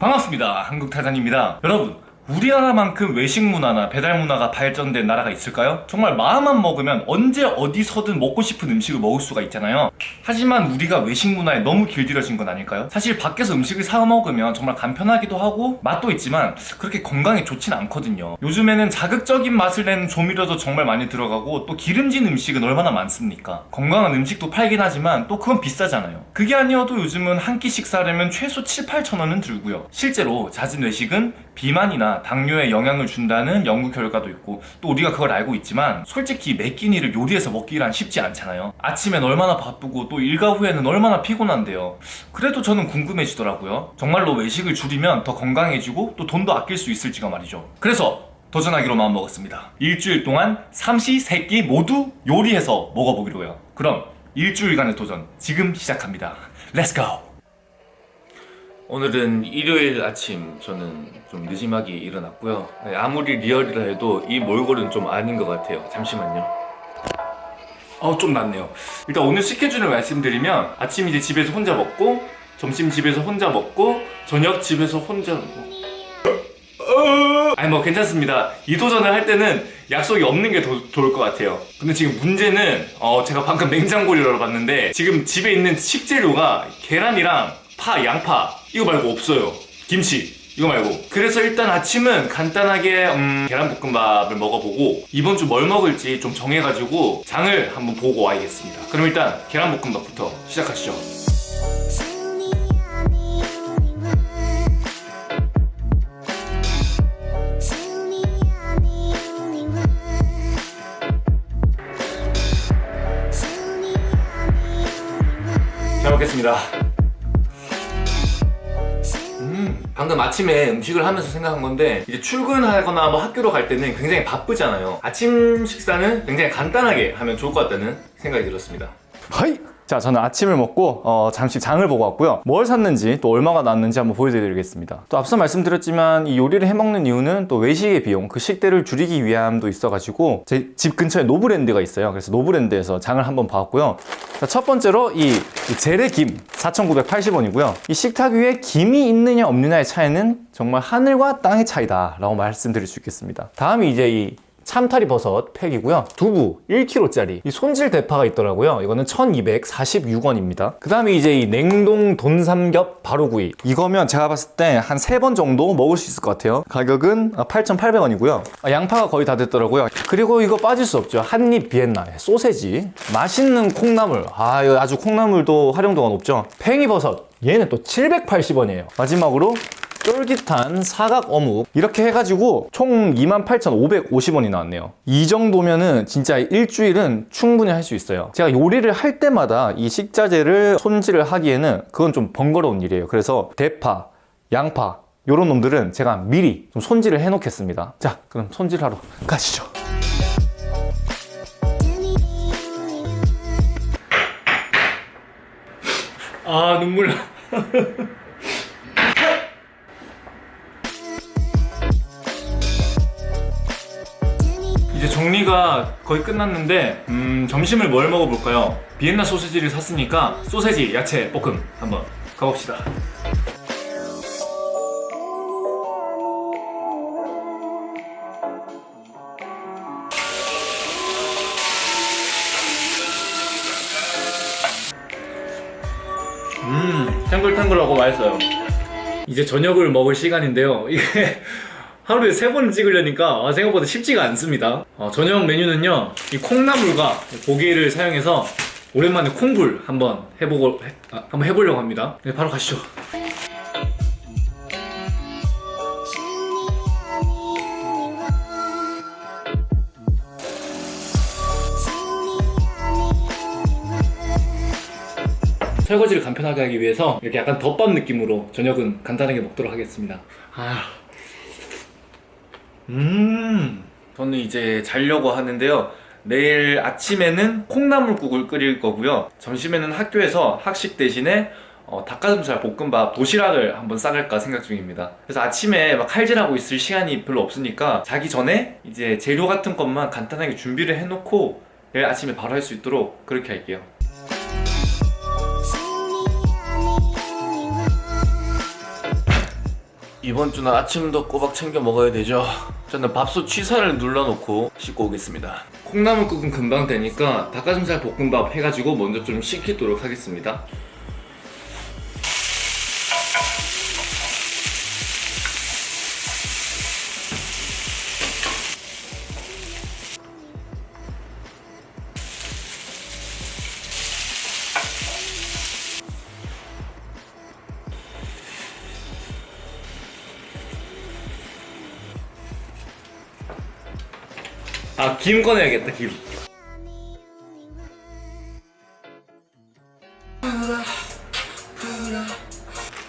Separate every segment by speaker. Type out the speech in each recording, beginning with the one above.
Speaker 1: 반갑습니다. 한국타잔입니다. 여러분 우리나라만큼 외식 문화나 배달 문화가 발전된 나라가 있을까요? 정말 마음만 먹으면 언제 어디서든 먹고 싶은 음식을 먹을 수가 있잖아요 하지만 우리가 외식 문화에 너무 길들여진 건 아닐까요? 사실 밖에서 음식을 사 먹으면 정말 간편하기도 하고 맛도 있지만 그렇게 건강에 좋진 않거든요 요즘에는 자극적인 맛을 내는 조미료도 정말 많이 들어가고 또 기름진 음식은 얼마나 많습니까? 건강한 음식도 팔긴 하지만 또 그건 비싸잖아요 그게 아니어도 요즘은 한 끼 식사하려면 최소 7, 8천 원은 들고요 실제로 잦은 외식은 비만이나 당뇨에 영향을 준다는 연구 결과도 있고 또 우리가 그걸 알고 있지만 솔직히 매 끼니를 요리해서 먹기란 쉽지 않잖아요. 아침엔 얼마나 바쁘고 또 일과 후에는 얼마나 피곤한데요. 그래도 저는 궁금해지더라고요. 정말로 외식을 줄이면 더 건강해지고 또 돈도 아낄 수 있을지가 말이죠. 그래서 도전하기로 마음먹었습니다. 일주일 동안 삼시 세끼 모두 요리해서 먹어보기로 해요. 그럼 일주일간의 도전 지금 시작합니다. Let's go 오늘은 일요일 아침 저는 좀 느지막이 일어났고요. 네, 아무리 real이라 해도 이 몰골은 좀 아닌 것 같아요. 잠시만요. 어좀 낫네요. 일단 오늘 스케줄을 말씀드리면 아침 이제 집에서 혼자 먹고 점심 집에서 혼자 먹고 저녁 집에서 혼자 먹고. 아니 뭐 괜찮습니다. 이 도전을 할 때는 약속이 없는 게 더 좋을 것 같아요. 근데 지금 문제는 어 제가 방금 냉장고를 열어봤는데 지금 집에 있는 식재료가 계란이랑 파, 양파 이거 말고 없어요. 김치 이거 말고. 그래서 일단 아침은 간단하게 음, 계란볶음밥을 먹어보고 이번 주 뭘 먹을지 좀 정해가지고 장을 한번 보고 와야겠습니다. 그럼 일단 계란볶음밥부터 시작하시죠. 잘 먹겠습니다 방금 아침에 음식을 하면서 생각한 건데 이제 출근하거나 뭐 학교로 갈 때는 굉장히 바쁘잖아요 아침 식사는 굉장히 간단하게 하면 좋을 것 같다는 생각이 들었습니다
Speaker 2: Hi! 자 저는 아침을 먹고 어, 잠시 장을 보고 왔고요. 뭘 샀는지 또 얼마가 나왔는지 한번 보여드리겠습니다. 또 앞서 말씀드렸지만 이 요리를 해먹는 이유는 또 외식의 비용 그 식대를 줄이기 위함도 있어가지고 제 집 근처에 노브랜드가 있어요. 그래서 노브랜드에서 장을 한번 봐왔고요. 자, 첫 번째로 이, 이 재래김 4,980원이고요. 이 식탁 위에 김이 있느냐 없느냐의 차이는 정말 하늘과 땅의 차이다 라고 말씀드릴 수 있겠습니다. 다음이 이제 이 참타리 버섯 팩이고요. 두부 1kg짜리. 이 손질 대파가 있더라고요. 이거는 1246원입니다. 그 다음에 이제 이 냉동 돈삼겹 바로구이. 이거면 제가 봤을 때 한 세 번 정도 먹을 수 있을 것 같아요. 가격은 8,800원이고요. 양파가 거의 다 됐더라고요. 그리고 이거 빠질 수 없죠. 한입 비엔나. 소세지. 맛있는 콩나물. 아 이거 아주 콩나물도 활용도가 높죠. 팽이버섯. 얘는 또 780원이에요. 마지막으로 쫄깃한 사각 어묵. 이렇게 해가지고 총 28,550원이 나왔네요. 이 정도면은 진짜 일주일은 충분히 할 수 있어요. 제가 요리를 할 때마다 이 식자재를 손질을 하기에는 그건 좀 번거로운 일이에요. 그래서 대파, 양파 이런 놈들은 제가 미리 좀 손질을 해 놓겠습니다. 자 그럼 손질하러 가시죠.
Speaker 1: 아 눈물 이제 정리가 거의 끝났는데 음, 점심을 뭘 먹어볼까요? 비엔나 소시지를 샀으니까 소세지, 야채, 볶음 한번 가봅시다. 음 탱글탱글하고 맛있어요. 이제 저녁을 먹을 시간인데요. 이게 하루에 세 번 찍으려니까 아, 생각보다 쉽지가 않습니다. 어, 저녁 메뉴는요 이 콩나물과 고기를 사용해서 오랜만에 콩불 한번 해보고 해, 아, 한번 해보려고 합니다. 네 바로 가시죠. 설거지를 간편하게 하기 위해서 이렇게 약간 덮밥 느낌으로 저녁은 간단하게 먹도록 하겠습니다. 아... 음. 저는 이제 자려고 하는데요. 내일 아침에는 콩나물국을 끓일 거고요. 점심에는 학교에서 학식 대신에 어, 닭가슴살 볶음밥 도시락을 한번 싸갈까 생각 중입니다. 그래서 아침에 막 칼질하고 있을 시간이 별로 없으니까 자기 전에 이제 재료 같은 것만 간단하게 준비를 해놓고 내일 아침에 바로 할 수 있도록 그렇게 할게요 이번 주는 아침도 꼬박 챙겨 먹어야 되죠. 저는 밥솥 취사를 눌러놓고 씻고 오겠습니다. 콩나물국은 금방 되니까 닭가슴살 볶음밥 해가지고 먼저 좀 식히도록 하겠습니다. 아, 김 꺼내야겠다, 김.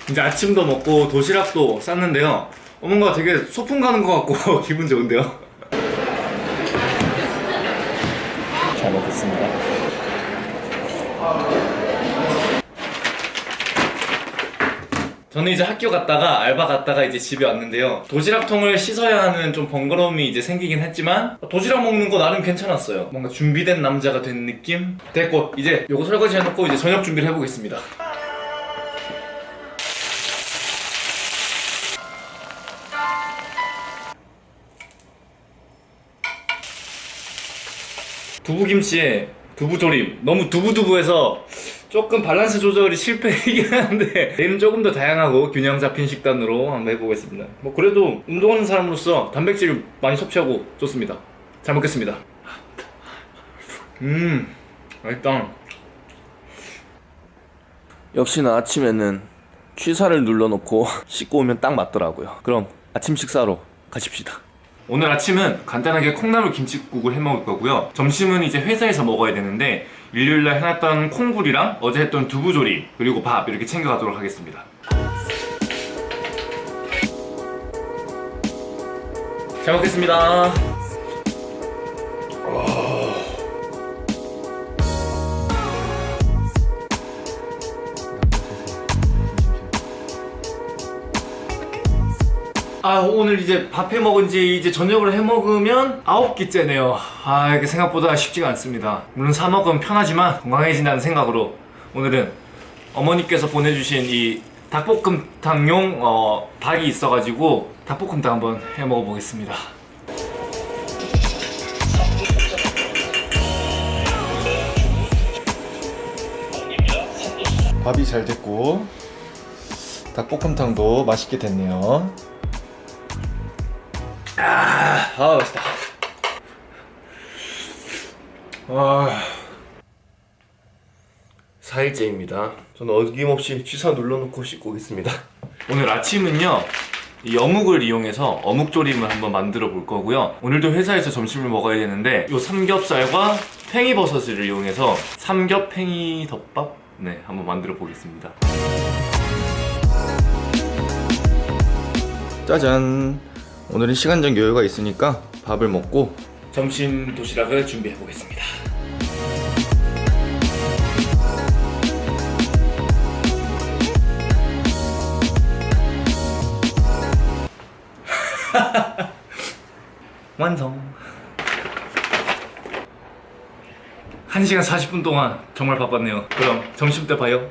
Speaker 1: 이제 아침도 먹고 도시락도 쌌는데요. 어, 뭔가 되게 소풍 가는 것 같고 기분 좋은데요. 잘 먹겠습니다. 저는 이제 학교 갔다가 알바 갔다가 이제 집에 왔는데요. 도시락통을 씻어야 하는 좀 번거로움이 이제 생기긴 했지만 도시락 먹는 거 나름 괜찮았어요. 뭔가 준비된 남자가 된 느낌? 됐고 이제 요거 설거지 해놓고 이제 저녁 준비를 해보겠습니다. 두부김치에 두부조림 너무 두부두부해서 조금 밸런스 조절이 실패이긴 한데 내일은 조금 더 다양하고 균형 잡힌 식단으로 한번 해보겠습니다 뭐 그래도 운동하는 사람으로서 단백질 많이 섭취하고 좋습니다 잘 먹겠습니다 음 맛있다
Speaker 3: 역시나 아침에는 취사를 눌러놓고 씻고 오면 딱 맞더라고요. 그럼 아침 식사로 가십시다.
Speaker 1: 오늘 아침은 간단하게 콩나물 김치국을 해 먹을 거고요. 점심은 이제 회사에서 먹어야 되는데 일요일날 해놨던 콩굴이랑 어제 했던 두부조림 그리고 밥 이렇게 챙겨가도록 하겠습니다. 잘 먹겠습니다. 아 오늘 이제 밥해 먹은 지 이제 저녁을 해 먹으면 아홉 끼째네요. 아 이게 생각보다 쉽지가 않습니다. 물론 사 먹으면 편하지만 건강해진다는 생각으로 오늘은 어머니께서 보내주신 이 닭볶음탕용 어, 닭이 있어가지고 닭볶음탕 한번 해 먹어보겠습니다.
Speaker 2: 밥이 잘 됐고 닭볶음탕도 맛있게 됐네요.
Speaker 1: 아 맛있다 아
Speaker 3: 4일째입니다. 저는 어김없이 취사 눌러놓고 씻고 오겠습니다.
Speaker 1: 오늘 아침은요 이 어묵을 이용해서 어묵조림을 한번 만들어 볼 거고요 오늘도 회사에서 점심을 먹어야 되는데 이 삼겹살과 팽이버섯을 이용해서 삼겹 팽이 덮밥 네 한번 만들어 보겠습니다
Speaker 2: 짜잔. 오늘은 시간적 여유가 있으니까 밥을 먹고
Speaker 1: 점심 도시락을 준비해 보겠습니다. 완성. 1시간 40분 동안 정말 바빴네요. 그럼 점심 때 봐요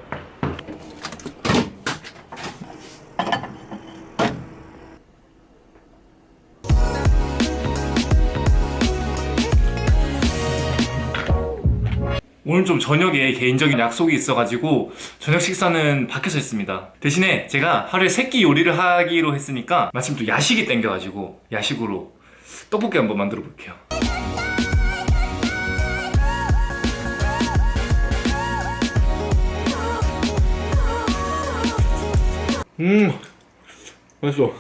Speaker 1: 오늘 좀 저녁에 개인적인 약속이 있어가지고 저녁 식사는 밖에서 했습니다. 대신에 제가 하루에 세끼 요리를 하기로 했으니까 마침 또 야식이 땡겨가지고 야식으로 떡볶이 한번 만들어 볼게요. 음 맛있어.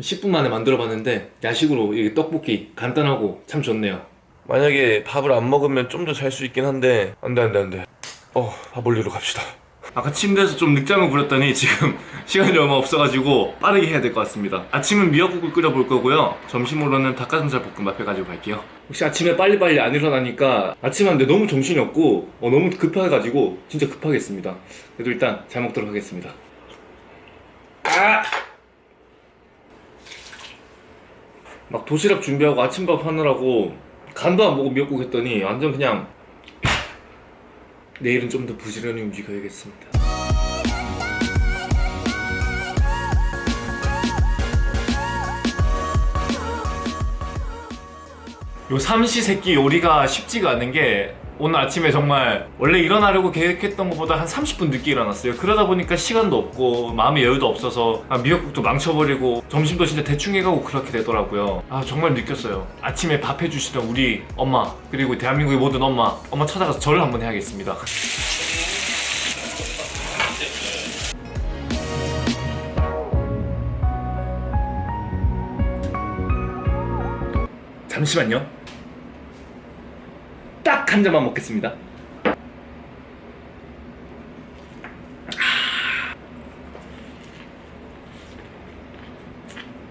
Speaker 1: 10분 만에 만들어 봤는데 야식으로 이 떡볶이 간단하고 참 좋네요
Speaker 3: 만약에 밥을 안 먹으면 좀 더 잘 수 있긴 한데 안돼 안돼 안돼. 어, 밥 올리러 갑시다.
Speaker 1: 아까 침대에서 좀 늦잠을 부렸더니 지금 시간이 얼마 없어가지고 빠르게 해야 될 것 같습니다 아침은 미역국을 끓여볼 거고요 점심으로는 닭가슴살 볶음밥 해가지고 갈게요 혹시 아침에 빨리빨리 안 일어나니까 아침 한데 너무 정신이 없고 어, 너무 급해가지고 진짜 급하게 했습니다 그래도 일단 잘 먹도록 하겠습니다 아! 막 도시락 준비하고 아침밥 하느라고 간도 안 보고 미역국 했더니 완전 그냥 내일은 좀 더 부지런히 움직여야겠습니다. 요 삼시세끼 요리가 쉽지가 않은 게 오늘 아침에 정말 원래 일어나려고 계획했던 것보다 한 30분 늦게 일어났어요. 그러다 보니까 시간도 없고 마음의 여유도 없어서 아, 미역국도 망쳐버리고 점심도 진짜 대충 해가고 그렇게 되더라고요. 아 정말 느꼈어요. 아침에 밥 해주시던 우리 엄마 그리고 대한민국의 모든 엄마 엄마 찾아가서 절을 한번 해야겠습니다. 잠시만요 딱 한 잔만 먹겠습니다.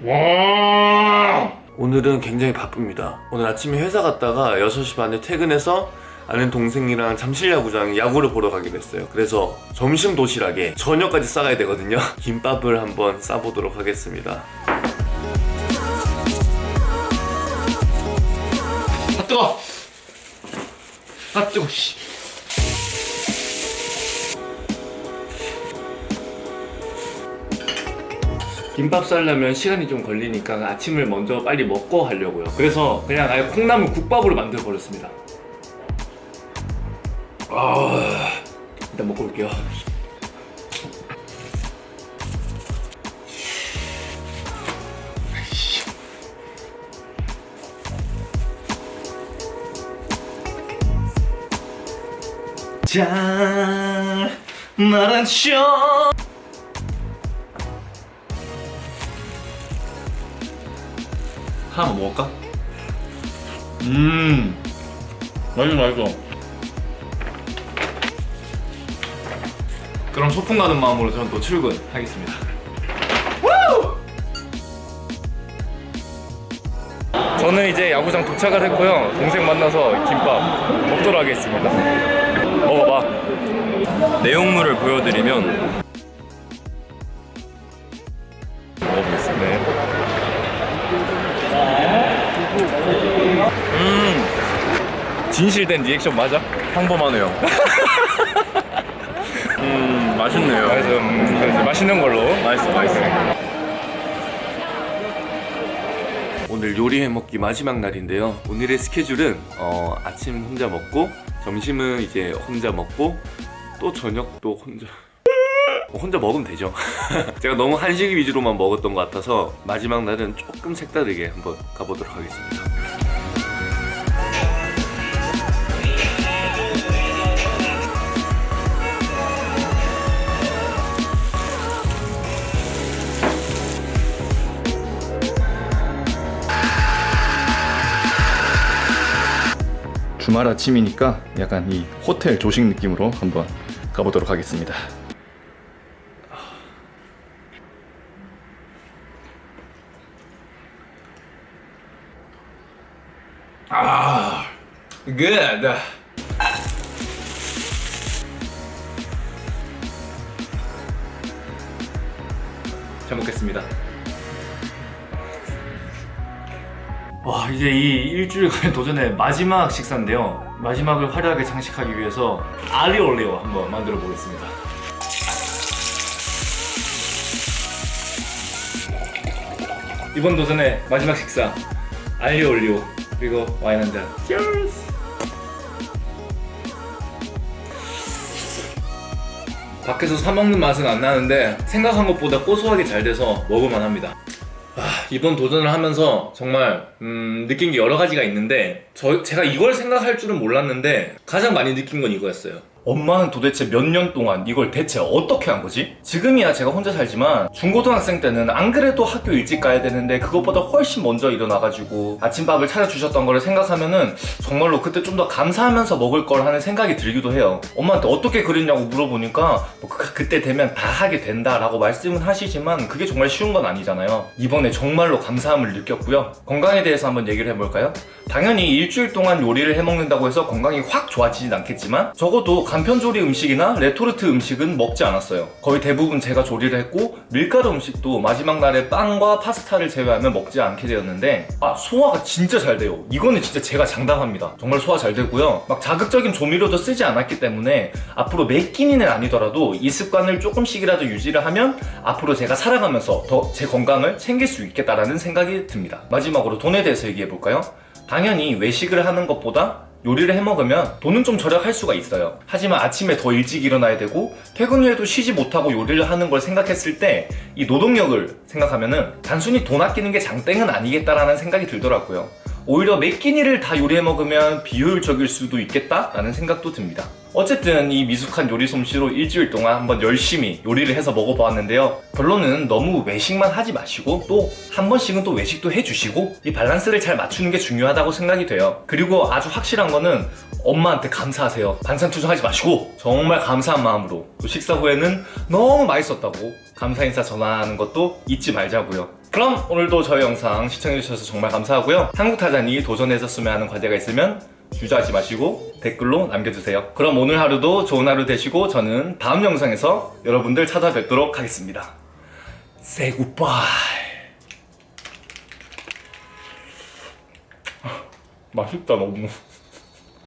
Speaker 1: 와!
Speaker 3: 오늘은 굉장히 바쁩니다. 오늘 아침에 회사 갔다가 6시 반에 퇴근해서 아는 동생이랑 잠실 야구장 야구를 보러 가기로 했어요. 그래서 점심 도시락에 저녁까지 싸가야 되거든요. 김밥을 한번 싸보도록 하겠습니다.
Speaker 1: 아 뜨거! 아 뜨거! 씨. 김밥 싸려면 시간이 좀 걸리니까 아침을 먼저 빨리 먹고 하려고요. 그래서 그냥 아예 콩나물 국밥으로 만들어 버렸습니다. 아, 일단 먹고 올게요. 자, 나란 쇼. 하나 먹을까? 음, 맛있어, 맛있어. 그럼 소풍 가는 마음으로 저는 또 출근하겠습니다. 저는 이제 야구장 도착을 했고요. 동생 만나서 김밥 먹도록 하겠습니다. 먹어봐. 내용물을 보여드리면 먹어보겠습니다. 음, 진실된 리액션 맞아?
Speaker 2: 평범하네요. 음, 맛있네요.
Speaker 1: 그래서 음, 그래서 맛있는 걸로.
Speaker 2: 맛있어, 맛있어.
Speaker 3: 오늘 요리해 먹기 마지막 날인데요. 오늘의 스케줄은 어, 아침 혼자 먹고 점심은 이제 혼자 먹고 또 저녁도 혼자 혼자 먹으면 되죠. 제가 너무 한식 위주로만 먹었던 것 같아서 마지막 날은 조금 색다르게 한번 가보도록 하겠습니다.
Speaker 2: 주말 아침이니까 약간 이 호텔 조식 느낌으로 한번 가보도록 하겠습니다.
Speaker 1: 아, good. 잘 먹겠습니다. 와 이제 이 일주일간의 도전의 마지막 식사인데요. 마지막을 화려하게 장식하기 위해서 아리올리오 한번 만들어 보겠습니다. 이번 도전의 마지막 식사 알리올리오 그리고 와인 한 잔. Cheers! 밖에서 사 먹는 맛은 안 나는데 생각한 것보다 고소하게 잘 돼서 먹을만 합니다. 아, 이번 도전을 하면서 정말 음, 느낀 게 여러 가지가 있는데 저, 제가 이걸 생각할 줄은 몰랐는데 가장 많이 느낀 건 이거였어요. 엄마는 도대체 몇 년 동안 이걸 대체 어떻게 한 거지? 지금이야 제가 혼자 살지만 중고등학생 때는 안 그래도 학교 일찍 가야 되는데 그것보다 훨씬 먼저 일어나가지고 아침밥을 차려주셨던 거를 생각하면은 정말로 그때 좀 더 감사하면서 먹을 걸 하는 생각이 들기도 해요. 엄마한테 어떻게 그랬냐고 물어보니까 뭐 그, 그때 되면 다 하게 된다 라고 말씀은 하시지만 그게 정말 쉬운 건 아니잖아요. 이번에 정말로 감사함을 느꼈고요. 건강에 대해서 한번 얘기를 해볼까요? 당연히 일주일 동안 요리를 해먹는다고 해서 건강이 확 좋아지진 않겠지만 적어도 간편 조리 음식이나 레토르트 음식은 먹지 않았어요. 거의 대부분 제가 조리를 했고 밀가루 음식도 마지막 날에 빵과 파스타를 제외하면 먹지 않게 되었는데 아 소화가 진짜 잘 돼요. 이거는 진짜 제가 장담합니다. 정말 소화 잘 되고요. 막 자극적인 조미료도 쓰지 않았기 때문에 앞으로 매 끼니는 아니더라도 이 습관을 조금씩이라도 유지를 하면 앞으로 제가 살아가면서 더 제 건강을 챙길 수 있겠다라는 생각이 듭니다. 마지막으로 돈에 대해서 얘기해 볼까요? 당연히 외식을 하는 것보다 요리를 해 먹으면 돈은 좀 절약할 수가 있어요. 하지만 아침에 더 일찍 일어나야 되고 퇴근 후에도 쉬지 못하고 요리를 하는 걸 생각했을 때 이 노동력을 생각하면 은 단순히 돈 아끼는 게 장땡은 아니겠다라는 생각이 들더라고요. 오히려 매 끼니를 다 요리해 먹으면 비효율적일 수도 있겠다라는 생각도 듭니다. 어쨌든 이 미숙한 요리 솜씨로 일주일 동안 한번 열심히 요리를 해서 먹어보았는데요. 결론은 너무 외식만 하지 마시고 또 한 번씩은 또 외식도 해주시고 이 밸런스를 잘 맞추는 게 중요하다고 생각이 돼요. 그리고 아주 확실한 거는 엄마한테 감사하세요. 반찬 투정하지 마시고 정말 감사한 마음으로 또 식사 후에는 너무 맛있었다고 감사 인사 전하는 것도 잊지 말자고요. 그럼 오늘도 저희 영상 시청해주셔서 정말 감사하고요. 한국타잔이 도전해줬으면 하는 과제가 있으면 주저하지 마시고 댓글로 남겨주세요. 그럼 오늘 하루도 좋은 하루 되시고 저는 다음 영상에서 여러분들 찾아뵙도록 하겠습니다. Say goodbye. 맛있다 너무.